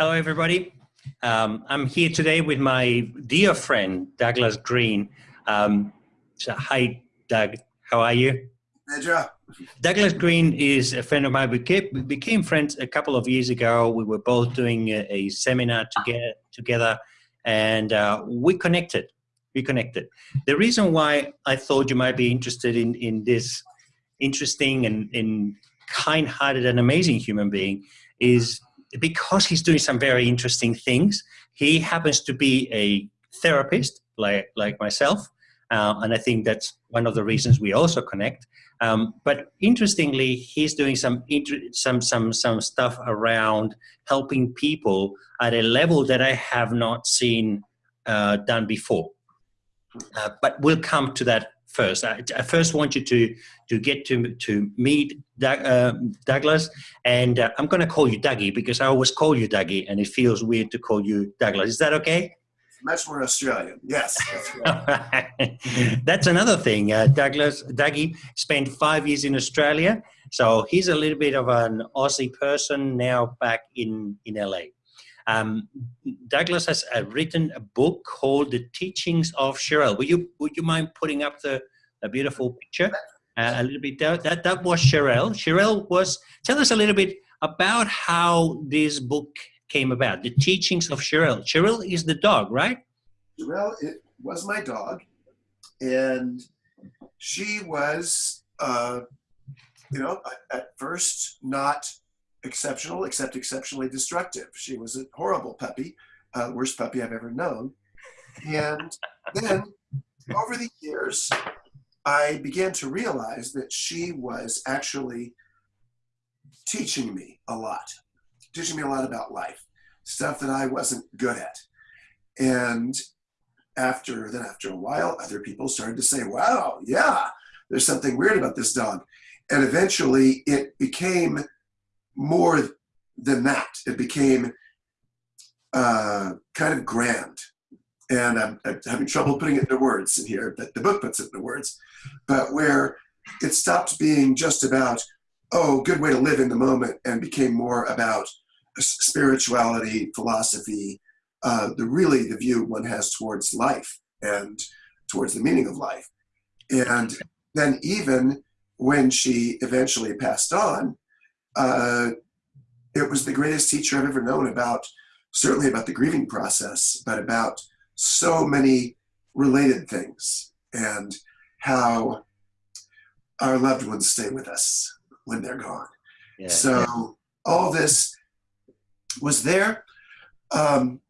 Hello, everybody. Um, I'm here today with my dear friend, Douglas Green. Um, so hi, Doug. How are you? Hey, Douglas Green is a friend of mine. We became, we became friends a couple of years ago. We were both doing a, a seminar together, together and uh, we connected. We connected. The reason why I thought you might be interested in, in this interesting and, and kind-hearted and amazing human being is because he's doing some very interesting things. He happens to be a therapist like, like myself. Uh, and I think that's one of the reasons we also connect. Um, but interestingly, he's doing some, some, some, some stuff around helping people at a level that I have not seen uh, done before. Uh, but we'll come to that first. I, I, first want you to to get to to meet Doug, uh, Douglas, and uh, I'm going to call you Dougie because I always call you Dougie, and it feels weird to call you Douglas. Is that okay? Much more Australian, yes. That's, that's another thing. Uh, Douglas Dougie spent five years in Australia, so he's a little bit of an Aussie person now back in in LA. Um, Douglas has uh, written a book called The Teachings of Sherelle. Would you, would you mind putting up the, the beautiful picture uh, a little bit? That, that, was Sherelle. Sherelle was, tell us a little bit about how this book came about, The Teachings of Sherelle. Sherelle is the dog, right? Sherelle it was my dog. And she was, uh, you know, at first not exceptional, except exceptionally destructive. She was a horrible puppy, uh, worst puppy I've ever known. And then over the years, I began to realize that she was actually teaching me a lot, teaching me a lot about life, stuff that I wasn't good at. And after then, after a while, other people started to say, wow, yeah, there's something weird about this dog. And eventually it became more than that. It became uh, kind of grand. And I'm, I'm, having trouble putting it into words in here, but the book puts it into words. But where it stopped being just about, oh, good way to live in the moment and became more about spirituality, philosophy, uh, the really the view one has towards life and towards the meaning of life. And then even when she eventually passed on, uh, it was the greatest teacher I've ever known about, certainly about the grieving process, but about so many related things and how our loved ones stay with us when they're gone. Yeah, so yeah. all this was there. Um,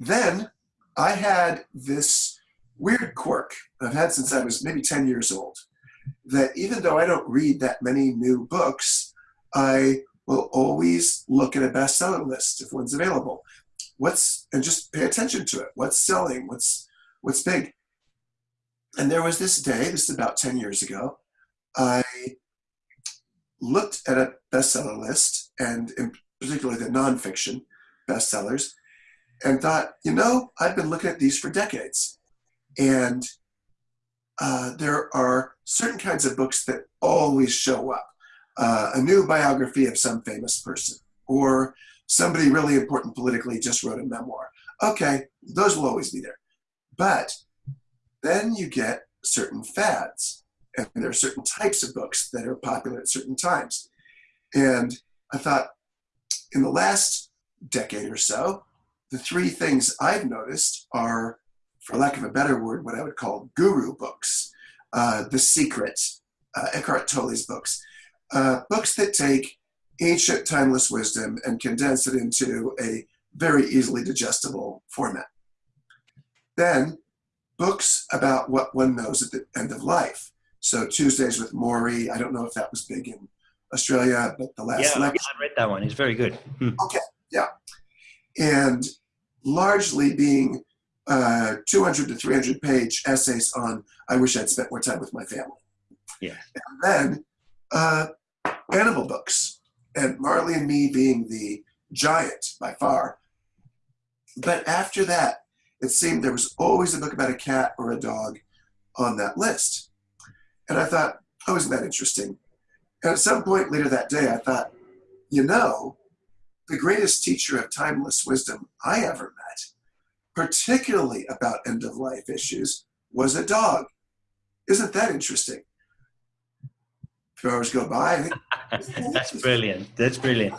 then I had this weird quirk I've had since I was maybe 10 years old that even though I don't read that many new books, I will always look at a bestseller list if one's available. What's and just pay attention to it. What's selling? What's what's big? And there was this day, this is about 10 years ago, I looked at a bestseller list and in particularly the nonfiction bestsellers and thought, you know, I've been looking at these for decades. And uh, there are certain kinds of books that always show up uh, a new biography of some famous person, or somebody really important politically just wrote a memoir. Okay, those will always be there. But then you get certain fads, and there are certain types of books that are popular at certain times. And I thought, in the last decade or so, the three things I've noticed are, for lack of a better word, what I would call guru books. Uh, the Secret, uh, Eckhart Tolle's books uh, books that take ancient timeless wisdom and condense it into a very easily digestible format. Then books about what one knows at the end of life. So Tuesdays with Morrie, I don't know if that was big in Australia, but the last yeah, lecture. I read that one. It's very good. Hmm. Okay, yeah. And largely being uh, 200 to 300 page essays on I wish I'd spent more time with my family. Yeah. And then uh, animal books, and Marley and Me being the giant by far. But after that, it seemed there was always a book about a cat or a dog on that list. And I thought, oh, isn't that interesting? And at some point later that day, I thought, you know, the greatest teacher of timeless wisdom I ever met, particularly about end of life issues, was a dog. Isn't that interesting? Two hours go by. That's brilliant. That's brilliant.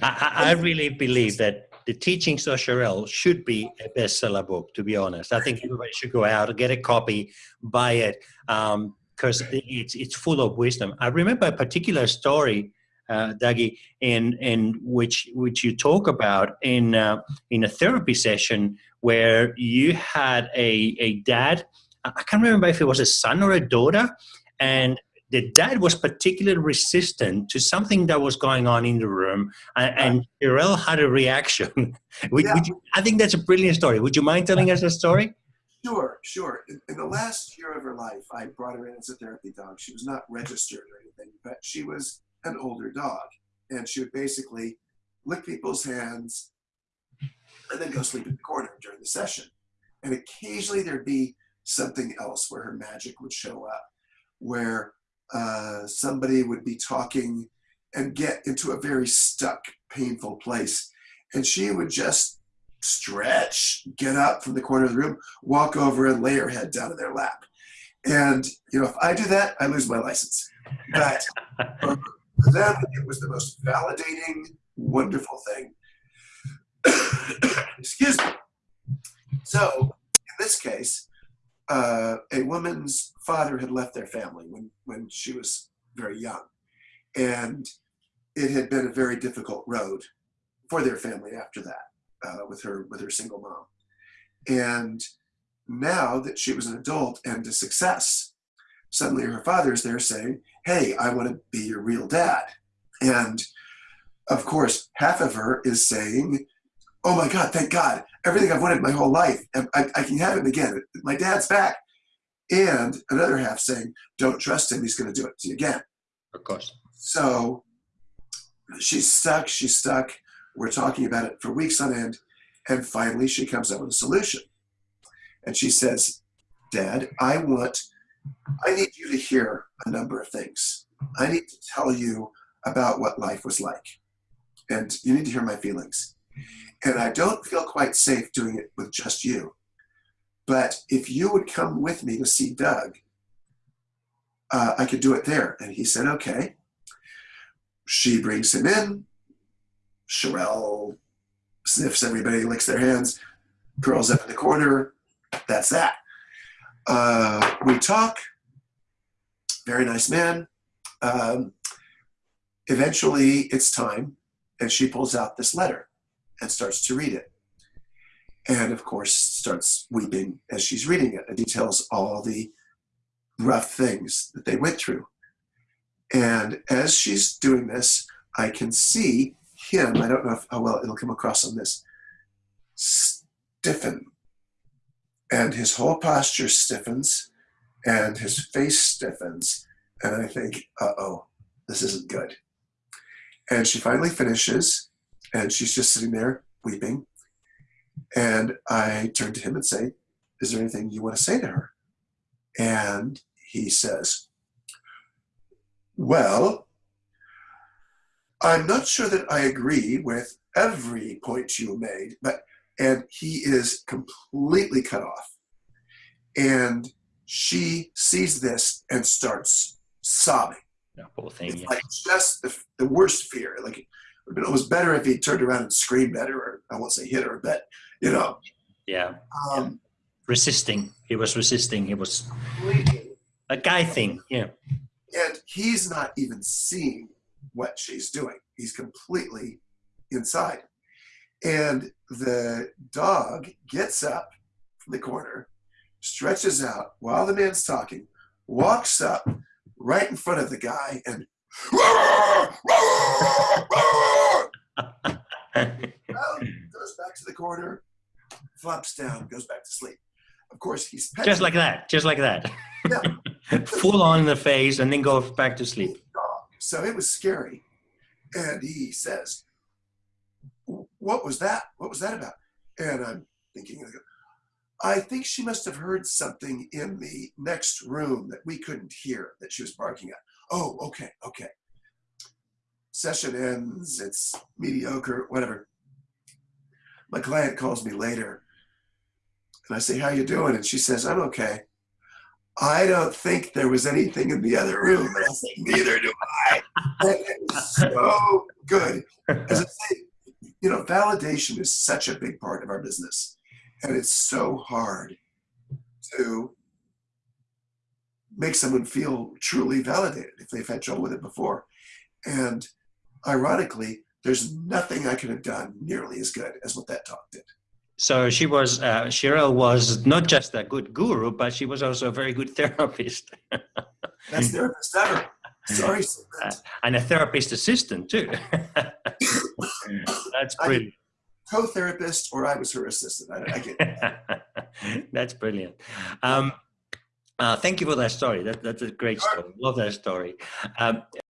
I, I really believe that the teachings of Sherelle should be a bestseller book, to be honest. I think everybody should go out and get a copy, buy it, because um, it's, it's full of wisdom. I remember a particular story, uh, Dougie, in, in which, which you talk about in, uh, in a therapy session where you had a, a dad, I can't remember if it was a son or a daughter, and the dad was particularly resistant to something that was going on in the room, and, and had a reaction. would, yeah. would you, I think that's a brilliant story. Would you mind telling us a story? Sure, sure. In, in, the last year of her life, I brought her in as a therapy dog. She was not registered or anything, but she was an older dog, and she would basically lick people's hands and then go sleep in the corner during the session. And occasionally there'd be something else where her magic would show up, where uh, somebody would be talking and get into a very stuck, painful place. And she would just stretch, get up from the corner of the room, walk over and lay her head down in their lap. And, you know, if I do that, I lose my license. But for them, it was the most validating, wonderful thing. Excuse me. So, in this case, uh, a woman's father had left their family when, when she was very young. And it had been a very difficult road for their family after that uh, with her with her single mom. And now that she was an adult and a success, suddenly her father is there saying, hey, I want to be your real dad. And of course, half of her is saying, oh my God, thank God, everything I've wanted my whole life, I, I can have him again. My dad's back. And another half saying, don't trust him, he's going to do it to you again. Of course. So she's stuck, she's stuck. We're talking about it for weeks on end. And finally, she comes up with a solution. And she says, Dad, I want, I need you to hear a number of things. I need to tell you about what life was like. And you need to hear my feelings. And I don't feel quite safe doing it with just you. But if you would come with me to see Doug, uh, I could do it there. And he said, okay. She brings him in. Sherelle sniffs everybody, licks their hands, curls up in the corner. That's that. Uh, we talk. Very nice man. Um, eventually, it's time, and she pulls out this letter and starts to read it. And of course, starts weeping as she's reading it. It details all the rough things that they went through. And as she's doing this, I can see him, I don't know if, how well it'll come across on this, stiffen. And his whole posture stiffens and his face stiffens. And I think, uh oh, this isn't good. And she finally finishes and she's just sitting there weeping. And I turn to him and say, Is there anything you want to say to her? And he says, Well, I'm not sure that I agree with every point you made, but, and he is completely cut off. And she sees this and starts sobbing. Thing, it's yeah. like just the, the worst fear. Like it was better if he turned around and screamed at her, or I won't say hit her, but you know. Yeah. Um, resisting. He was resisting. He was a guy thing. Yeah. And he's not even seeing what she's doing. He's completely inside. And the dog gets up from the corner, stretches out while the man's talking, walks up right in front of the guy and goes back to the corner, flops down, goes back to sleep. Of course, he's just like that, just like that. Yeah. Full on in the face, and then go back to sleep. So it was scary. And he says, "What was that? What was that about?" And I'm thinking, I think she must have heard something in the next room that we couldn't hear that she was barking at. Oh, okay, okay. session ends, it's mediocre, whatever. My client calls me later and I say, how you doing? And she says, I'm okay. I don't think there was anything in the other room. Neither do I. So good. As I say, you know, validation is such a big part of our business. And it's so hard to make someone feel truly validated if they've had trouble with it before. And ironically, there's nothing I could have done nearly as good as what that talk did. So she was, uh, Cheryl was not just a good guru, but she was also a very good therapist. Best therapist ever. Sorry, uh, and a therapist assistant too. That's brilliant. Co-therapist, or I was her assistant. I, I get That's brilliant. Um, uh, thank you for that story. That, that's a great story. Love that story. Um,